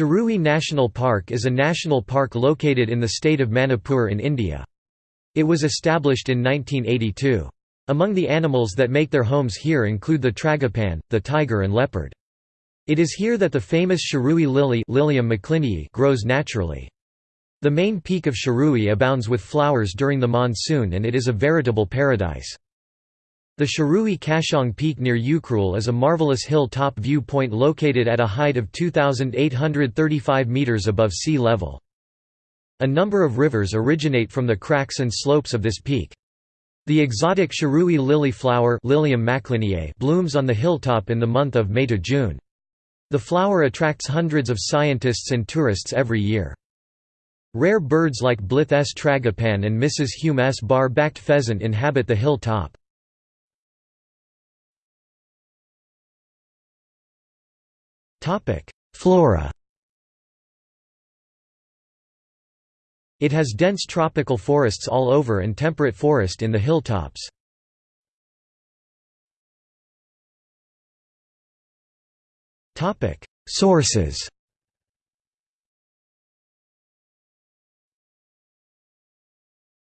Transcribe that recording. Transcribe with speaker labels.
Speaker 1: Shirui National Park is a national park located in the state of Manipur in India. It was established in 1982. Among the animals that make their homes here include the tragopan, the tiger and leopard. It is here that the famous Shirui lily Lilium grows naturally. The main peak of Shirui abounds with flowers during the monsoon and it is a veritable paradise. The Shirui Kashong Peak near Ukhrul is a marvelous hill-top view point located at a height of 2,835 metres above sea level. A number of rivers originate from the cracks and slopes of this peak. The exotic Shirui lily flower Lilium blooms on the hilltop in the month of May to June. The flower attracts hundreds of scientists and tourists every year. Rare birds like Blyth S. tragopan and Mrs. Hume S. bar-backed pheasant inhabit the hill top. Flora It has dense tropical forests all over and temperate forest in the hilltops. Topic: Sources